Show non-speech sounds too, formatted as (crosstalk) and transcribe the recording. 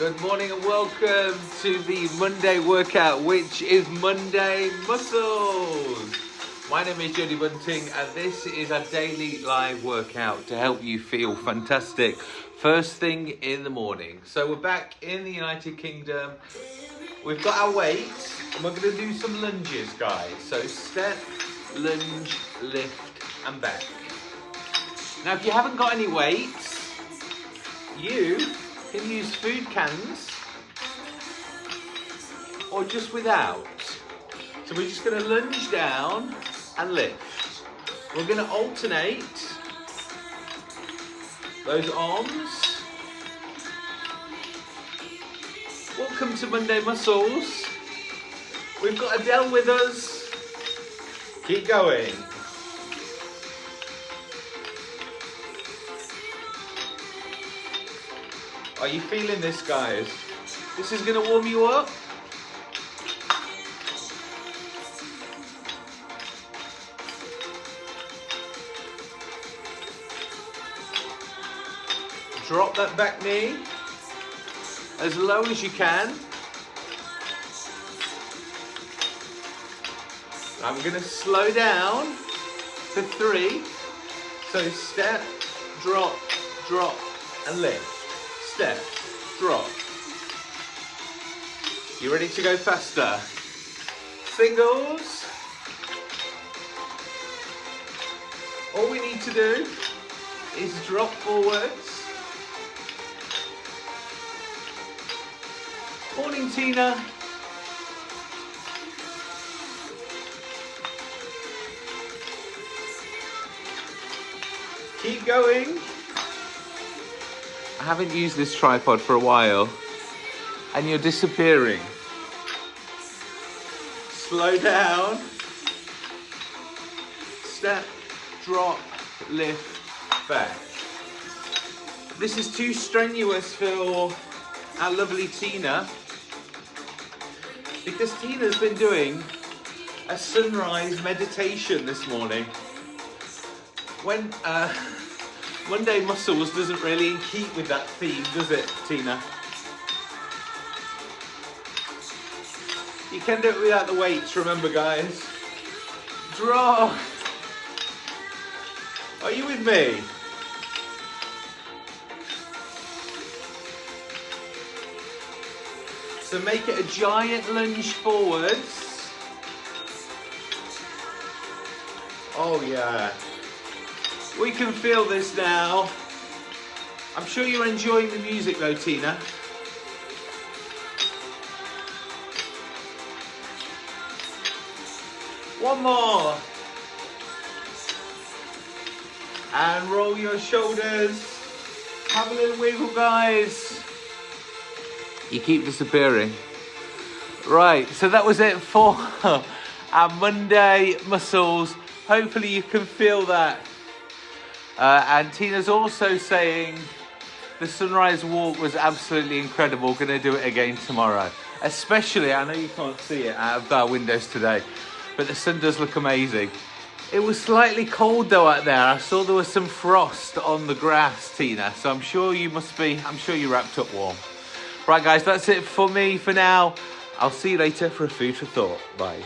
Good morning and welcome to the Monday workout, which is Monday Muscles. My name is Jody Bunting and this is a daily live workout to help you feel fantastic first thing in the morning. So we're back in the United Kingdom. We've got our weights and we're going to do some lunges, guys. So step, lunge, lift and back. Now if you haven't got any weights, you can use food cans or just without. So we're just going to lunge down and lift. We're going to alternate those arms. Welcome to Monday Muscles. We've got Adele with us. Keep going. Are you feeling this, guys? This is gonna warm you up. Drop that back knee as low as you can. I'm gonna slow down to three. So step, drop, drop, and lift step, drop. You ready to go faster? Singles. All we need to do is drop forwards. Morning, Tina. Keep going. I haven't used this tripod for a while and you're disappearing. Slow down. Step, drop, lift, back. This is too strenuous for our lovely Tina because Tina's been doing a sunrise meditation this morning. When uh, (laughs) Monday Muscles doesn't really keep with that theme, does it, Tina? You can do it without the weights, remember guys. Draw. Are you with me? So make it a giant lunge forwards. Oh yeah. We can feel this now. I'm sure you're enjoying the music though, Tina. One more. And roll your shoulders. Have a little wiggle, guys. You keep disappearing. Right, so that was it for (laughs) our Monday muscles. Hopefully you can feel that uh, and Tina's also saying the sunrise walk was absolutely incredible. To do it again tomorrow. Especially, I know you can't see it out of our windows today, but the sun does look amazing. It was slightly cold though out there. I saw there was some frost on the grass, Tina. So I'm sure you must be, I'm sure you wrapped up warm. Right guys, that's it for me for now. I'll see you later for a food for thought. Bye.